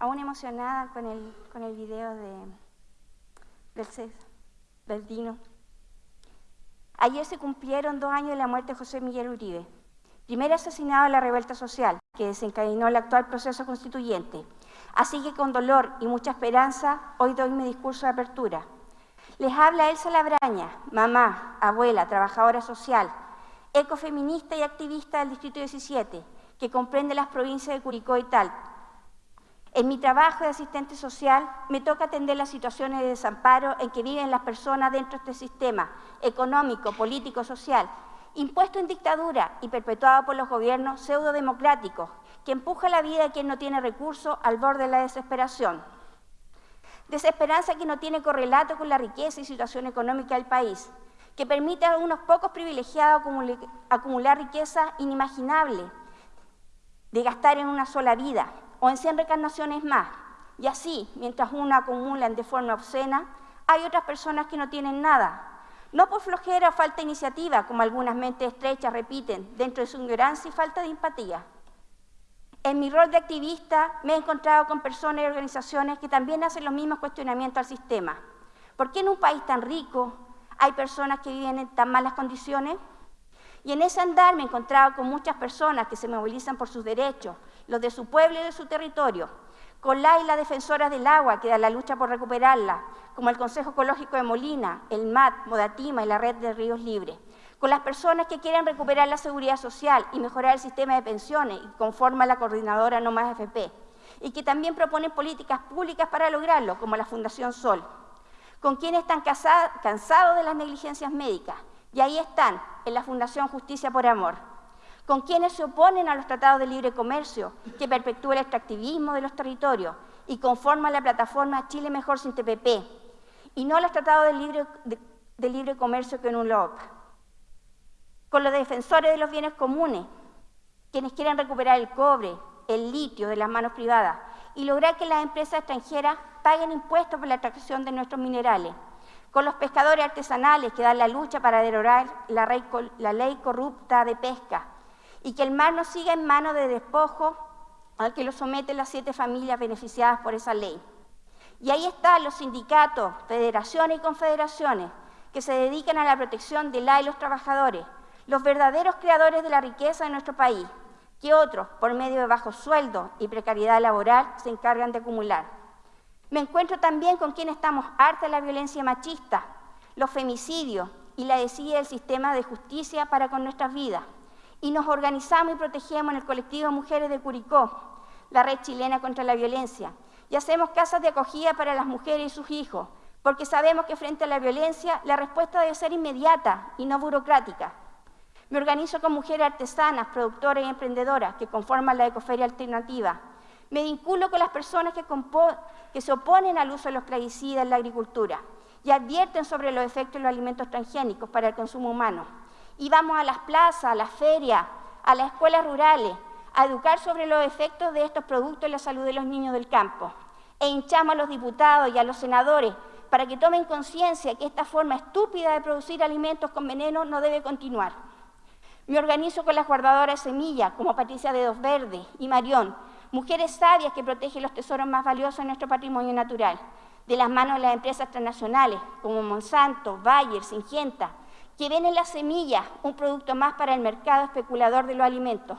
aún emocionada con el, con el video de, del CES, del Dino. Ayer se cumplieron dos años de la muerte de José Miguel Uribe, primer asesinado de la revuelta social que desencadenó el actual proceso constituyente. Así que con dolor y mucha esperanza, hoy doy mi discurso de apertura. Les habla Elsa Labraña, mamá, abuela, trabajadora social, ecofeminista y activista del Distrito 17, que comprende las provincias de Curicó y Talca. En mi trabajo de asistente social me toca atender las situaciones de desamparo en que viven las personas dentro de este sistema económico, político, social, impuesto en dictadura y perpetuado por los gobiernos pseudo-democráticos, que empuja la vida de quien no tiene recursos al borde de la desesperación. Desesperanza que no tiene correlato con la riqueza y situación económica del país, que permite a unos pocos privilegiados acumular riqueza inimaginable de gastar en una sola vida o en 100 reencarnaciones más. Y así, mientras uno acumulan de forma obscena, hay otras personas que no tienen nada. No por flojera o falta de iniciativa, como algunas mentes estrechas repiten, dentro de su ignorancia y falta de empatía. En mi rol de activista me he encontrado con personas y organizaciones que también hacen los mismos cuestionamientos al sistema. ¿Por qué en un país tan rico hay personas que viven en tan malas condiciones? Y en ese andar me he encontrado con muchas personas que se movilizan por sus derechos, los de su pueblo y de su territorio, con la y las defensoras del agua que da la lucha por recuperarla, como el Consejo Ecológico de Molina, el MAT, Modatima y la Red de Ríos Libres, con las personas que quieren recuperar la seguridad social y mejorar el sistema de pensiones y conforma la coordinadora No Más FP, y que también proponen políticas públicas para lograrlo, como la Fundación Sol, con quienes están cansados de las negligencias médicas, y ahí están, en la Fundación Justicia por Amor, con quienes se oponen a los tratados de libre comercio que perpetúa el extractivismo de los territorios y conforman la plataforma Chile Mejor sin TPP, y no los tratados de libre, comercio que en un LOP. Con los defensores de los bienes comunes, quienes quieren recuperar el cobre, el litio de las manos privadas y lograr que las empresas extranjeras paguen impuestos por la extracción de nuestros minerales con los pescadores artesanales que dan la lucha para derogar la, ley corrupta de pesca y que el mar no siga en manos de despojo al que lo someten las siete familias beneficiadas por esa ley. Y ahí están los sindicatos, federaciones y confederaciones que se dedican a la protección de la y los trabajadores, los verdaderos creadores de la riqueza de nuestro país, que otros, por medio de bajos sueldos y precariedad laboral, se encargan de acumular. Me encuentro también con quienes estamos harta de la violencia machista, los femicidios y la desidia del sistema de justicia para con nuestras vidas. Y nos organizamos y protegemos en el colectivo Mujeres de Curicó, la red chilena contra la violencia, y hacemos casas de acogida para las mujeres y sus hijos, porque sabemos que frente a la violencia la respuesta debe ser inmediata y no burocrática. Me organizo con mujeres artesanas, productoras y emprendedoras que conforman la Ecoferia Alternativa, me vinculo con las personas que, se oponen al uso de los plaguicidas en la agricultura y advierten sobre los efectos de los alimentos transgénicos para el consumo humano. Y vamos a las plazas, a las ferias, a las escuelas rurales, a educar sobre los efectos de estos productos en la salud de los niños del campo. E hinchamos a los diputados y a los senadores para que tomen conciencia que esta forma estúpida de producir alimentos con veneno no debe continuar. Me organizo con las guardadoras de semillas, como Patricia Dedos Verde y Marión, mujeres sabias que protegen los tesoros más valiosos de nuestro patrimonio natural, de las manos de las empresas transnacionales como Monsanto, Bayer, Syngenta, que ven en las semillas un producto más para el mercado especulador de los alimentos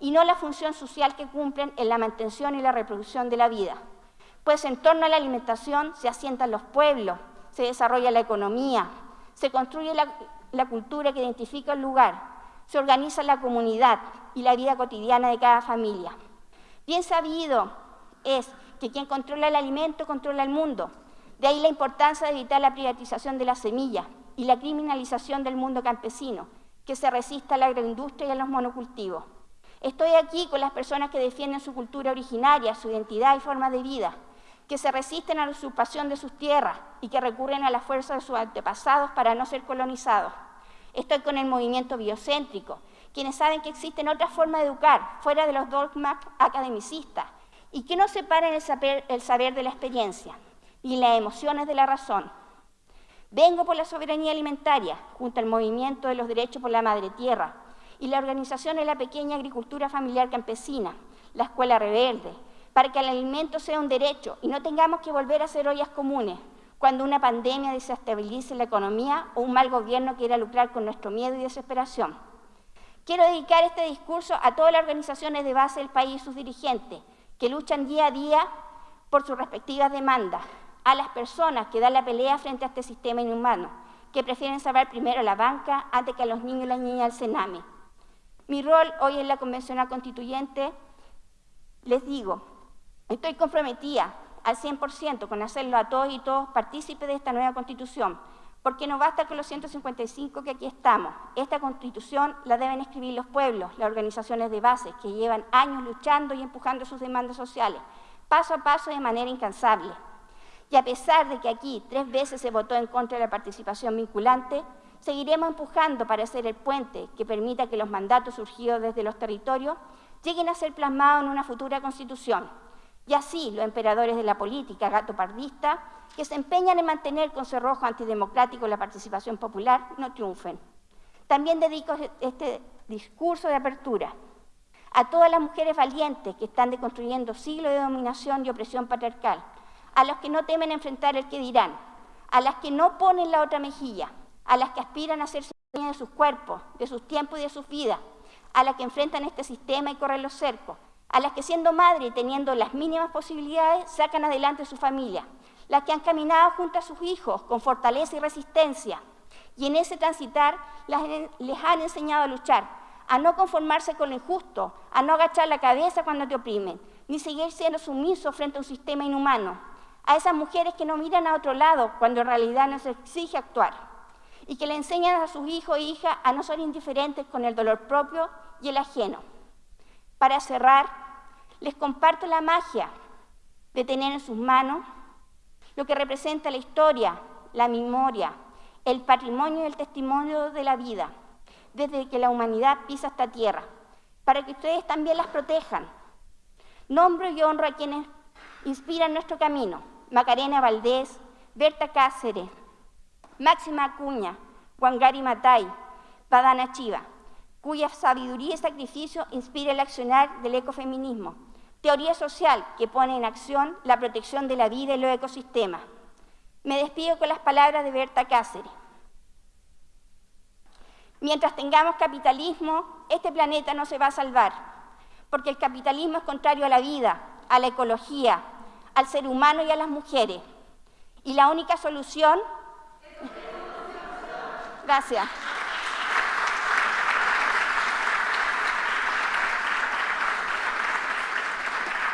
y no la función social que cumplen en la mantención y la reproducción de la vida. Pues en torno a la alimentación se asientan los pueblos, se desarrolla la economía, se construye la, la cultura que identifica el lugar, se organiza la comunidad y la vida cotidiana de cada familia. Bien sabido es que quien controla el alimento controla el mundo. De ahí la importancia de evitar la privatización de la semilla y la criminalización del mundo campesino, que se resista a la agroindustria y a los monocultivos. Estoy aquí con las personas que defienden su cultura originaria, su identidad y forma de vida, que se resisten a la usurpación de sus tierras y que recurren a la fuerza de sus antepasados para no ser colonizados. Estoy con el movimiento biocéntrico, quienes saben que existen otras formas de educar, fuera de los dogmas academicistas, y que no separan el saber, el saber de la experiencia y las emociones de la razón. Vengo por la soberanía alimentaria, junto al movimiento de los derechos por la madre tierra y la organización de la pequeña agricultura familiar campesina, la Escuela Reverde, para que el alimento sea un derecho y no tengamos que volver a hacer ollas comunes cuando una pandemia desestabilice la economía o un mal gobierno quiera lucrar con nuestro miedo y desesperación. Quiero dedicar este discurso a todas las organizaciones de base del país y sus dirigentes, que luchan día a día por sus respectivas demandas, a las personas que dan la pelea frente a este sistema inhumano, que prefieren salvar primero la banca antes que a los niños y las niñas del Sename. Mi rol hoy en la Convencional Constituyente, les digo, estoy comprometida al 100% con hacerlo a todos y todos partícipes de esta nueva Constitución, porque no basta con los 155 que aquí estamos. Esta Constitución la deben escribir los pueblos, las organizaciones de base, que llevan años luchando y empujando sus demandas sociales, paso a paso de manera incansable. Y a pesar de que aquí tres veces se votó en contra de la participación vinculante, seguiremos empujando para ser el puente que permita que los mandatos surgidos desde los territorios lleguen a ser plasmados en una futura constitución. Y así los emperadores de la política gato pardista, que se empeñan en mantener con cerrojo antidemocrático la participación popular, no triunfen. También dedico este discurso de apertura a todas las mujeres valientes que están deconstruyendo siglos de dominación y opresión patriarcal, a los que no temen enfrentar el que dirán, a las que no ponen la otra mejilla, a las que aspiran a ser de sus cuerpos, de sus tiempos y de sus vidas, a las que enfrentan este sistema y corren los cercos, a las que siendo madre y teniendo las mínimas posibilidades sacan adelante su familia, las que han caminado junto a sus hijos con fortaleza y resistencia, y en ese transitar les han enseñado a luchar, a no conformarse con lo injusto, a no agachar la cabeza cuando te oprimen, ni seguir siendo sumiso frente a un sistema inhumano, a esas mujeres que no miran a otro lado cuando en realidad nos exige actuar, y que le enseñan a sus hijos e hijas a no ser indiferentes con el dolor propio y el ajeno. Para cerrar, les comparto la magia de tener en sus manos lo que representa la historia, la memoria, el patrimonio y el testimonio de la vida, desde que la humanidad pisa esta tierra, para que ustedes también las protejan. Nombro y honro a quienes inspiran nuestro camino, Macarena Valdés, Berta Cáceres, Máxima Acuña, Wangari Matai, Padana Chiva, cuya sabiduría y sacrificio inspira el accionar del ecofeminismo, teoría social que pone en acción la protección de la vida y los ecosistemas. Me despido con las palabras de Berta Cáceres. Mientras tengamos capitalismo, este planeta no se va a salvar, porque el capitalismo es contrario a la vida, a la ecología, al ser humano y a las mujeres. Y la única solución... Gracias.